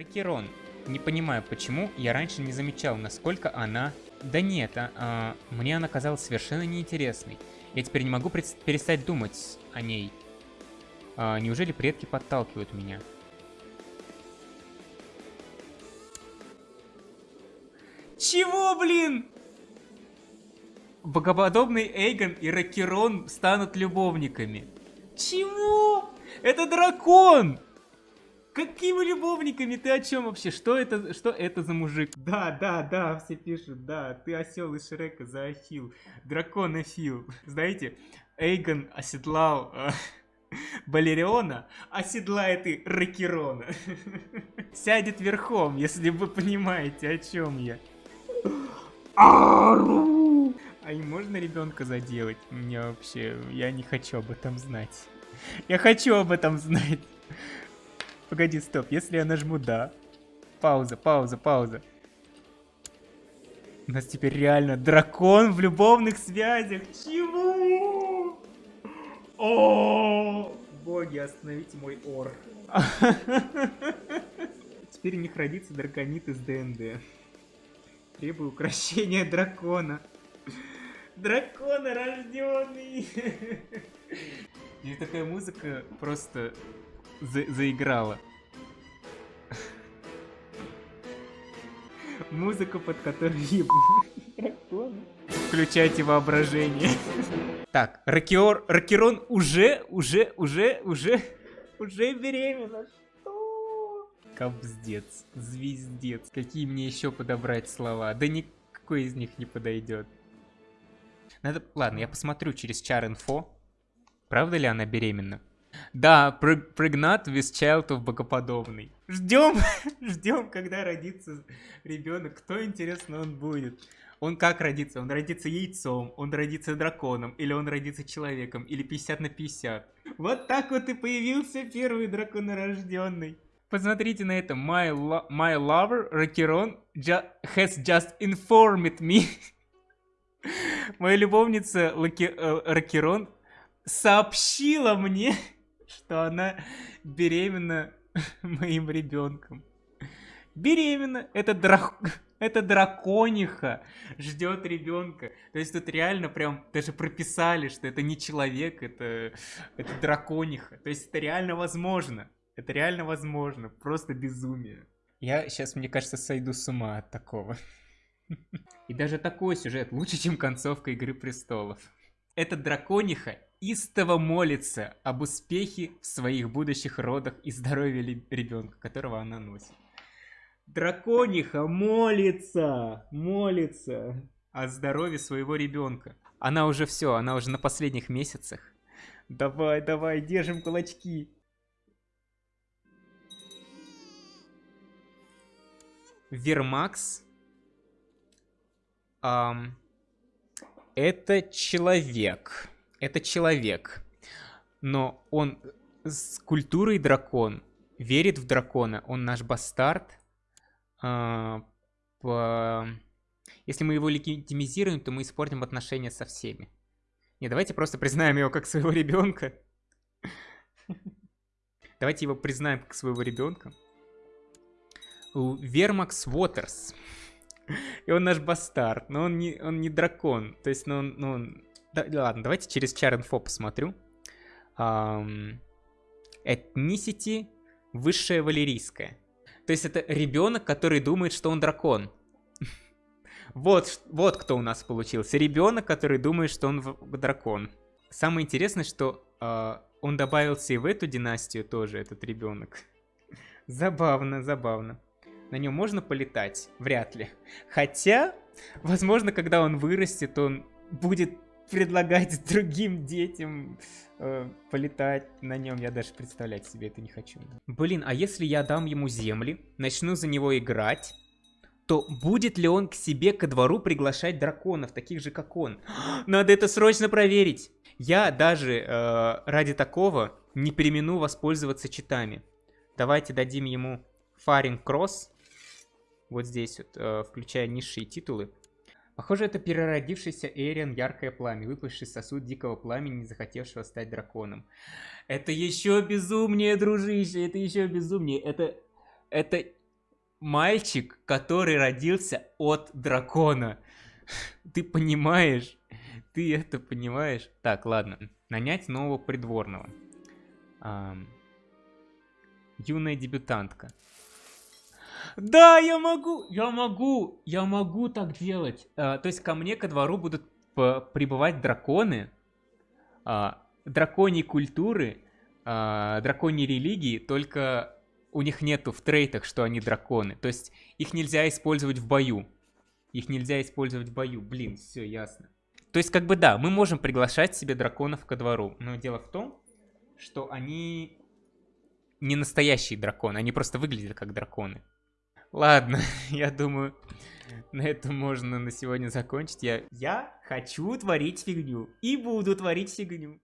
Ракерон. Не понимаю, почему я раньше не замечал, насколько она... Да нет, а, а, мне она казалась совершенно неинтересной. Я теперь не могу перестать думать о ней. А, неужели предки подталкивают меня? Чего, блин? Богоподобный Эйгон и Ракерон станут любовниками. Чего? Это дракон! Какими любовниками? Ты о чем вообще? Что это, что это за мужик? Да, да, да, все пишут, да, ты осел из Шрека за Ахил. Дракон Ахил. Знаете, Эйгон оседлал э, Балериона, оседлает и Ракерона. Сядет верхом, если вы понимаете, о чем я. А и можно ребенка заделать? Мне вообще, я не хочу об этом знать. Я хочу об этом знать. Погоди, стоп. Если я нажму «да». Пауза, пауза, пауза. У нас теперь реально дракон в любовных связях. Чего? О, боги, остановите мой ор. Теперь у них родится драконит из ДНД. Требую украшения дракона. Дракона рожденный. И такая музыка просто за заиграла. Музыка, под которую Включайте воображение. Так, Ракиор, Ракерон уже, уже, уже, уже, уже беременна. Кобздец, звездец. Какие мне еще подобрать слова? Да никакой из них не подойдет. Надо... Ладно, я посмотрю через чар инфо. Правда ли она беременна? Да, прегнат of богоподобный. Ждем, ждем, когда родится ребенок. Кто, интересно, он будет? Он как родится? Он родится яйцом, он родится драконом, или он родится человеком, или 50 на 50. Вот так вот и появился первый драконорожденный. Посмотрите на это. My, lo my lover, Ракерон, ju has just informed me. Моя любовница Лаки, э, Ракерон сообщила мне, что она беременна моим ребенком. Беременна. Это, драк... это дракониха ждет ребенка. То есть тут реально прям даже прописали, что это не человек, это, это дракониха. То есть это реально возможно. Это реально возможно. Просто безумие. Я сейчас, мне кажется, сойду с ума от такого. И даже такой сюжет лучше, чем концовка Игры Престолов. Эта дракониха истово молится об успехе в своих будущих родах и здоровье ребенка, которого она носит. Дракониха молится, молится о здоровье своего ребенка. Она уже все, она уже на последних месяцах. Давай, давай, держим кулачки. Вермакс. Um, это человек это человек, но он с культурой дракон, верит в дракона, он наш бастард. А, по... Если мы его легитимизируем, то мы испортим отношения со всеми. Не, давайте просто признаем его как своего ребенка. Давайте его признаем как своего ребенка. Вермакс Уотерс. И он наш бастард, но он не, он не дракон. То есть, ну, он, ну, он да, ладно, давайте через char посмотрю. Um, высшая валерийская. То есть это ребенок, который думает, что он дракон. вот, вот кто у нас получился. Ребенок, который думает, что он дракон. Самое интересное, что uh, он добавился и в эту династию тоже, этот ребенок. забавно, забавно. На нем можно полетать? Вряд ли. Хотя, возможно, когда он вырастет, он будет предлагать другим детям э, полетать на нем. Я даже представлять себе это не хочу. Блин, а если я дам ему земли, начну за него играть, то будет ли он к себе ко двору приглашать драконов, таких же как он? Надо это срочно проверить. Я даже э, ради такого не примену воспользоваться читами. Давайте дадим ему Фаринг Кросс. Вот здесь вот, э, включая низшие титулы. Похоже, это переродившийся Эриан яркое пламя, выпавший сосуд дикого пламени, не захотевшего стать драконом. Это еще безумнее, дружище, это еще безумнее. Это, это мальчик, который родился от дракона. Ты понимаешь? Ты это понимаешь? Так, ладно. Нанять нового придворного. Юная дебютантка. Да, я могу, я могу, я могу так делать. А, то есть ко мне ко двору будут прибывать драконы, а, драконьей культуры, а, драконьей религии, только у них нету в трейтах, что они драконы. То есть их нельзя использовать в бою. Их нельзя использовать в бою. Блин, все ясно. То есть, как бы да, мы можем приглашать себе драконов ко двору. Но дело в том, что они не настоящие драконы, они просто выглядят как драконы. Ладно, я думаю, на этом можно на сегодня закончить. Я, я хочу творить фигню и буду творить фигню.